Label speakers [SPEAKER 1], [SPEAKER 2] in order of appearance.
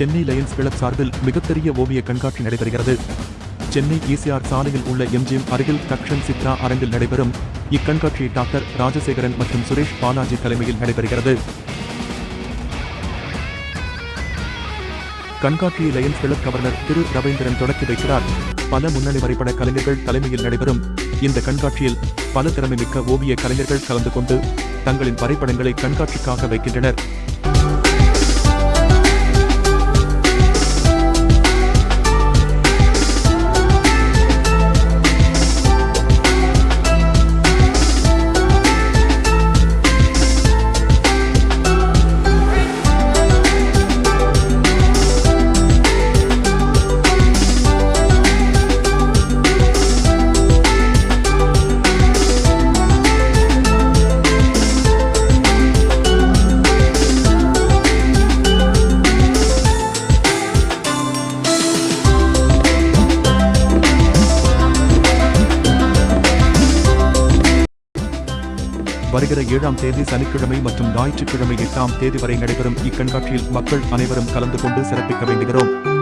[SPEAKER 1] Chennai Lions club சார்பில் மிகப்பெரிய ஓவிய கண்காட்சி நடைபெறுகிறது. சென்னை இசிஆர் சாலையில் உள்ள எம்ஜிஎம் அருகில் தக்ஷன் சித்ரா அரங்கில் நடைபெறும் இக்கண்காட்சி டாக்டர் ராஜசேகரன் மற்றும் சுரேஷ் பாலாஜி தலைமையில் நடைபெறுகிறது. கண்காட்சியை Lions club governor Thiru Ravindran தொடக்கி வைக்கிறார். பல முன்னணி வரைபட கலைஞர்கள் தலைமையில் நடைபெறும் இந்த கண்காட்சியில் பல திறமைமிக்க ஓவிய கலைஞர்கள் கலந்து கொண்டு தங்களின் வரைபடங்களை கண்காட்சிக்காக வைக்கின்றனர். வருகிற ஏழாம் தேதி சனிக்கிழமை மற்றும் ஞாயிற்றுக்கிழமை எட்டாம் தேதி வரை நடைபெறும் இக்கண்காட்சியில் மக்கள் அனைவரும் கலந்து கொண்டு சிறப்பிக்க வேண்டுகிறோம்.